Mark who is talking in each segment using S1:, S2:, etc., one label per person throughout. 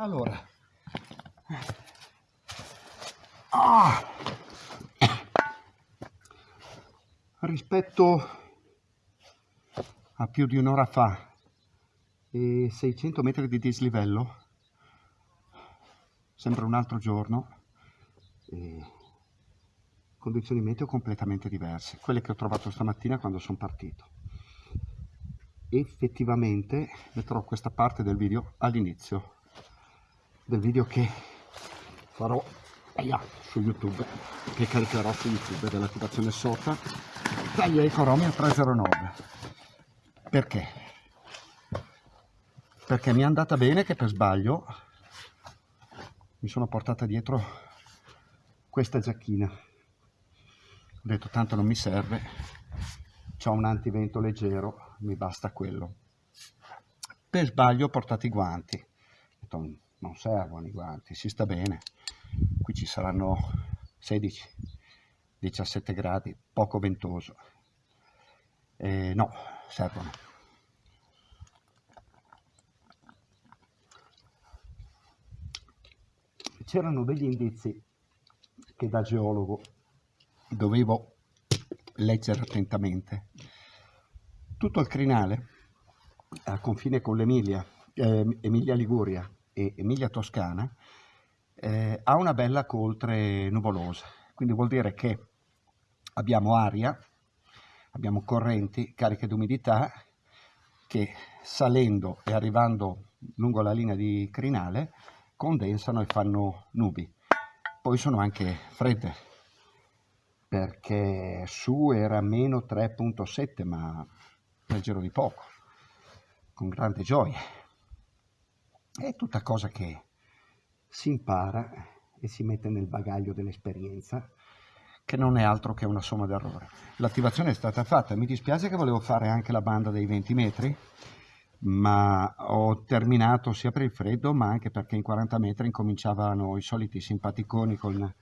S1: allora. Ah. rispetto a più di un'ora fa e 600 metri di dislivello sembra un altro giorno condizioni meteo completamente diverse quelle che ho trovato stamattina quando sono partito. Effettivamente metterò questa parte del video all'inizio del video che farò aia, su youtube che caricherò su youtube dell'attivazione sota taglia economia 309 perché? Perché mi è andata bene che per sbaglio mi sono portata dietro questa giacchina. Ho detto tanto non mi serve c'ho un antivento leggero mi basta quello. Per sbaglio ho portato i guanti non servono i guanti si sta bene. Qui ci saranno 16 17 gradi poco ventoso. Eh, no servono. C'erano degli indizi che da geologo dovevo leggere attentamente. Tutto il crinale a confine con l'Emilia eh, Emilia Liguria e Emilia Toscana eh, ha una bella coltre nuvolosa, quindi vuol dire che abbiamo aria, abbiamo correnti cariche di umidità che salendo e arrivando lungo la linea di crinale condensano e fanno nubi. Poi sono anche fredde, perché su era meno 3.7, ma leggero di poco, con grande gioia. È tutta cosa che si impara e si mette nel bagaglio dell'esperienza che non è altro che una somma d'errore. L'attivazione è stata fatta, mi dispiace che volevo fare anche la banda dei 20 metri, ma ho terminato sia per il freddo ma anche perché in 40 metri incominciavano i soliti simpaticoni con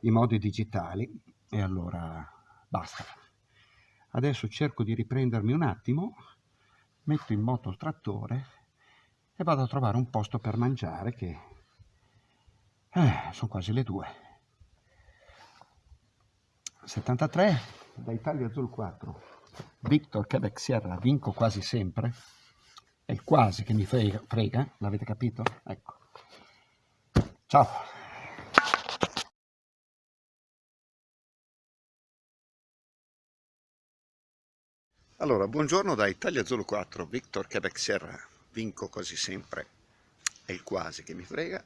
S1: i modi digitali e allora basta. Adesso cerco di riprendermi un attimo, metto in moto il trattore e vado a trovare un posto per mangiare che eh, sono quasi le due. 73 da Italia Azul 4. Victor Quebec Sierra, vinco quasi sempre. È il quasi che mi frega, frega l'avete capito? Ecco. Ciao. Allora, buongiorno da Italia Zulu 4, Victor Quebec Sierra, vinco quasi sempre, è il quasi che mi frega,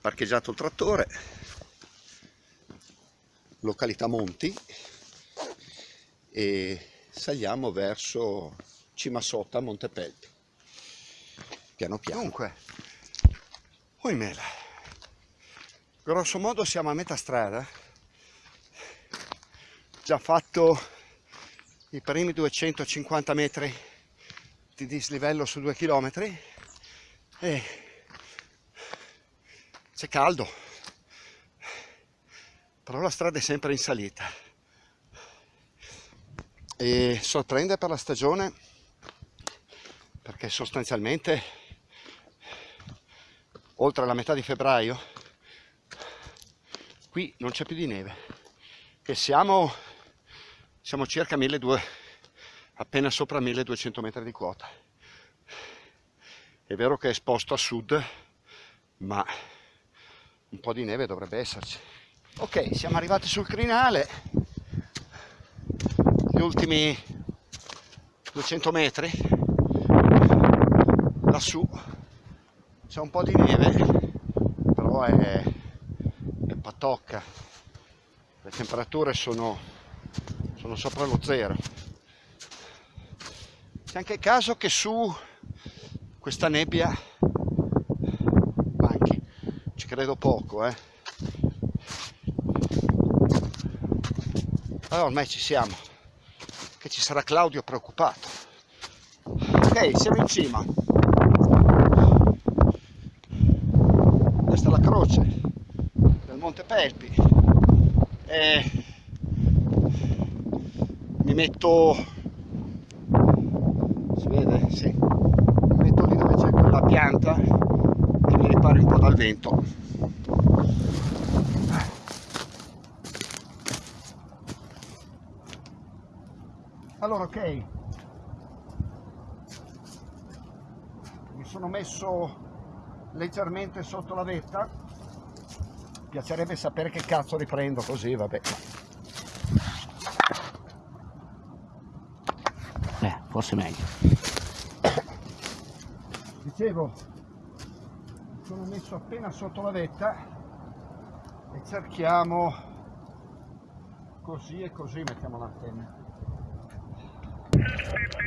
S1: parcheggiato il trattore località Monti e saliamo verso Cimasotta, Montepelpi piano piano. Dunque oimela grosso modo siamo a metà strada. Già fatto i primi 250 metri di dislivello su due chilometri e c'è caldo. Però la strada è sempre in salita. E sorprende per la stagione perché sostanzialmente oltre la metà di febbraio qui non c'è più di neve. E siamo, siamo circa 1200 appena sopra 1200 metri di quota. È vero che è esposto a sud ma un po' di neve dovrebbe esserci. Ok siamo arrivati sul crinale. Gli ultimi 200 metri. Lassù. C'è un po' di neve però è, è patocca. Le temperature sono, sono sopra lo zero c'è anche caso che su questa nebbia credo poco eh. Allora ormai ci siamo. Che ci sarà Claudio preoccupato. Ok siamo in cima. Questa è la croce del Monte Pelpi e mi metto si vede? sì mi metto lì dove c'è quella pianta
S2: che mi ripari un po' dal vento. Allora, ok. Mi sono messo leggermente sotto la vetta. Piacerebbe sapere che cazzo riprendo così, vabbè. Eh, forse meglio. Dicevo, sono messo appena sotto la vetta e cerchiamo così e così mettiamo l'antenna.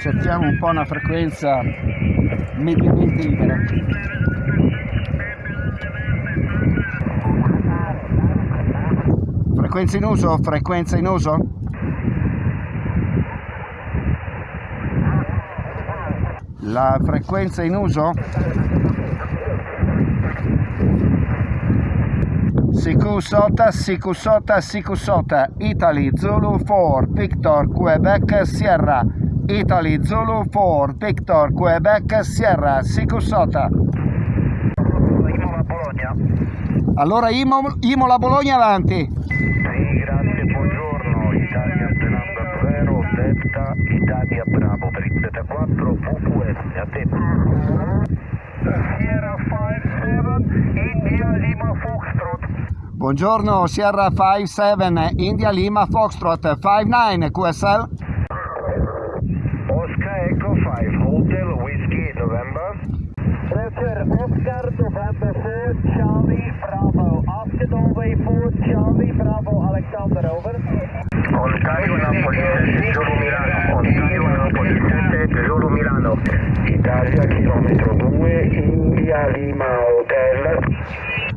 S2: Cerchiamo un po' una frequenza mediamente libera. Frequenza in uso? Frequenza in uso la frequenza in uso? Sikusota, Sikusota, Sikusota, Italy Zulu 4, Victor Quebec Sierra, Italy Zulu 4, Victor Quebec Sierra, Sikusota.
S3: Imola
S2: Allora Imola, Imola Bologna avanti.
S3: Sì, grazie, buongiorno, Italia Bravo Delta, Italia Bravo per Italia. 94 VQS, a te. Sierra 57, India Lima Foxtrot.
S2: Buongiorno, Sierra 57, India Lima Foxtrot, 59 QSL.
S3: Oscar Echo 5, Hotel Whiskey November. Roger, Oscar November 4, Charlie Bravo. After Norway 4, Charlie Bravo, Alexander, over. Olcaico Napoli, Giorgio Milano.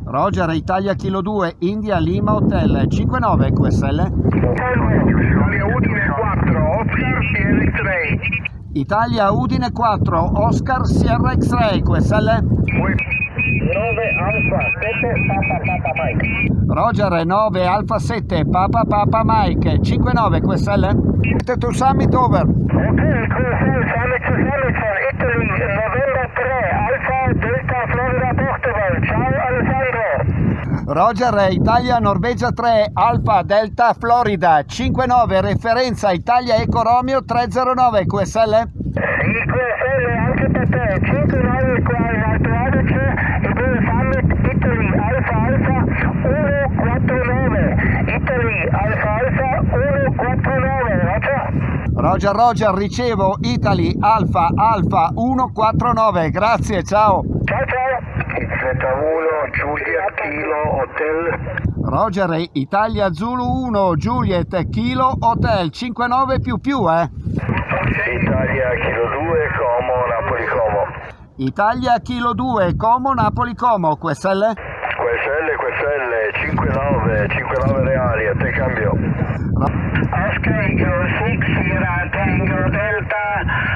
S2: Roger, Italia Kilo 2, India Lima Hotel 59 QSL.
S3: Italia Udine 4, Oscar Sierra X-Ray.
S2: Italia Udine 4, Oscar Sierra X-Ray QSL.
S3: 9 Alfa 7 Papa Papa Mike.
S2: Roger 9 Alfa 7 Papa Papa Mike 59 QSL. To summit over.
S3: Hotel QSL Summit for Italy, November 3, Alfa Delta Florida Portugal. Ciao Alessandro.
S2: Roger Italia Norvegia 3 Alfa Delta Florida 59 referenza Italia Eco Romeo 309 QSL.
S3: Sì, QSL anche per te. 59 qua in Alto Adige e due Summit Italy Alfa Alfa 149. Italy Alfa Alfa 149. Roger.
S2: Roger Roger ricevo Italy Alfa Alfa 149 grazie ciao.
S3: Ciao ciao. Z1 Juliet Kilo Hotel.
S2: Roger Italia Zulu 1 Juliet Kilo Hotel 59 più più eh.
S3: Italia Kilo 2 Como Napoli Como.
S2: Italia Kilo 2 Como Napoli Como QSL.
S3: QSL QSL 59 59 reali a te cambio. Oscar Eagle 6 Sierra Tango Delta.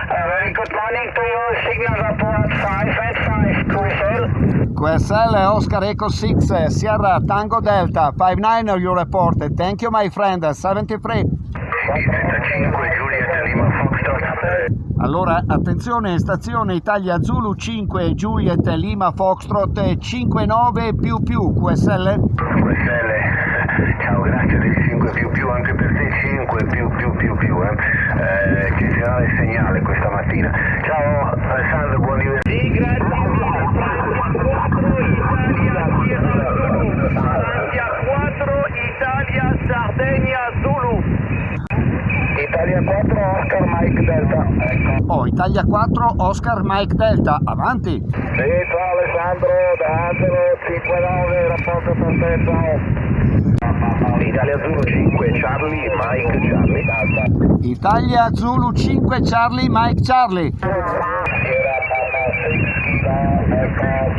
S3: Uh, very good morning to you. Signal report 5 and 5 QSL.
S2: Oscar Echo 6 Sierra Tango Delta 59 you report thank you my friend 73
S3: 35 Juliet Lima Foxtrot.
S2: allora attenzione stazione Italia Zulu 5 Juliet Lima Foxtrot 59 più più QSL
S3: QSL. Ciao, grazie del 5 più più anche per te 5 più più più più eh. Eh, eccezionale segnale questa mattina. Ciao Alessandro, buon divertimento. Sì, grazie. 4 Italia Sardegna Zulu. Italia 4 Oscar Mike Delta. Ecco.
S2: oh Italia 4 Oscar Mike Delta avanti
S3: Sì, ciao Alessandro, da Angelo 59, rapporto per te, ciao. Italia Zulu 5, Charlie, Mike, Charlie.
S2: Italia Zulu 5 Charlie Mike Charlie
S3: Era Papa 6 kilo,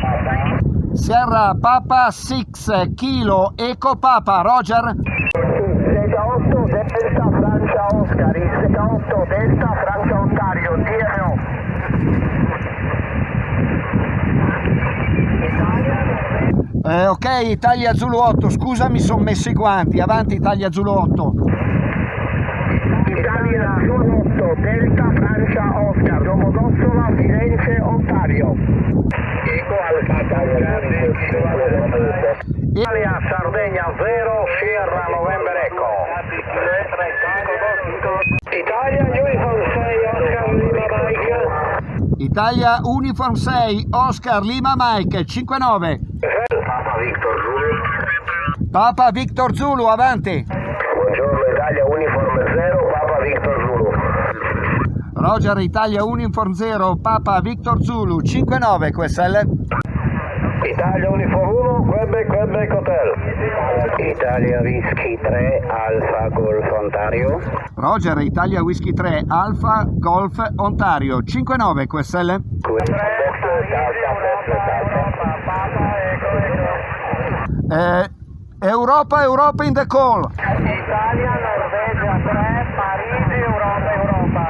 S3: Papa.
S2: Sierra Papa 6 Kilo Eco Papa Roger
S3: Sega 8 Delta Francia Oscar, Sega 8 Delta Francia Ontario, DMO.
S2: Eh, ok Italia Zulu 8 scusa mi sono messo i guanti avanti Italia Zulu 8
S3: Italia Zulu 8 Delta Francia Oscar, Domodossola, Firenze, Ontario. Equal
S4: Italia, Sardegna 0, Sierra, November Echo. Italia, Uniform 6, Oscar Lima Mike.
S2: Italia Uniform 6, Oscar Lima Mike 59.
S4: Papa Victor Zulu.
S2: Avanti.
S4: Buongiorno Italia, Uniform 0, Papa Victor Zulu.
S2: Roger Italia Uniform 0, Papa Victor Zulu 59 QSL.
S4: Italia Uniform 1, Quebec, Quebec Hotel. Italia Whisky 3, Alfa Golf Ontario.
S2: Roger Italia Whisky 3, Alfa Golf Ontario 59 QSL. Eh, Europa, Europa in the call.
S4: Italia, Norvegia 3, Parigi, Europa, Europa.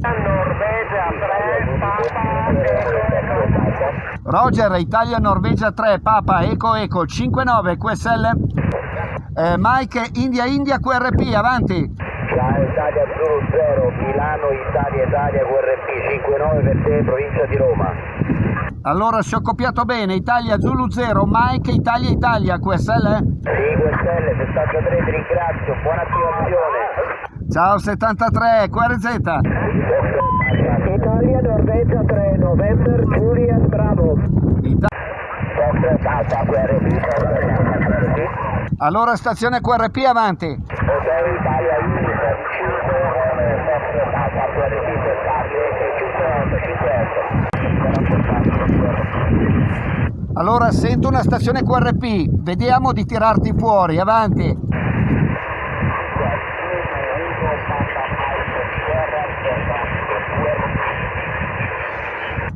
S4: Norvegia 3, Papa, Eco, Eco.
S2: Roger Italia Norvegia 3, Papa Eco Eco 59 QSL. Eh, Mike India India QRP, avanti.
S4: Ciao Italia Zulu 0, Milano, Italia, Italia, QRP 59 per te, provincia di Roma.
S2: Allora se ho copiato bene, Italia Zulu 0, Mike Italia Italia QSL.
S4: Sì, QSL 73, ti ringrazio, buona attivazione.
S2: Ciao 73, QRZ.
S4: Italia, Norvegia 3, November, Julian, Bravo.
S2: Ita- allora stazione QRP avanti.
S4: Hotel Italia, Uniform 5, Fox Alfa, QRP, 58, 58.
S2: Allora sento una stazione QRP, vediamo di tirarti fuori, avanti.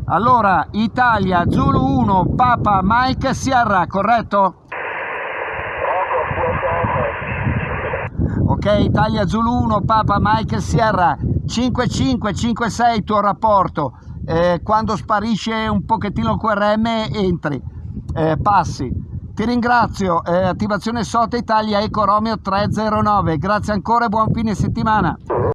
S2: Allora, Italia, Zulu 1, Papa, Mike, Sierra, corretto? Ok, Italia Zulu 1, Papa, Mike, Sierra, 5556 tuo rapporto. Eh, quando sparisce un pochettino il QRM entri, eh, passi. Ti ringrazio, eh, attivazione SOTA Italia Eco Romeo 309, grazie ancora e buon fine settimana.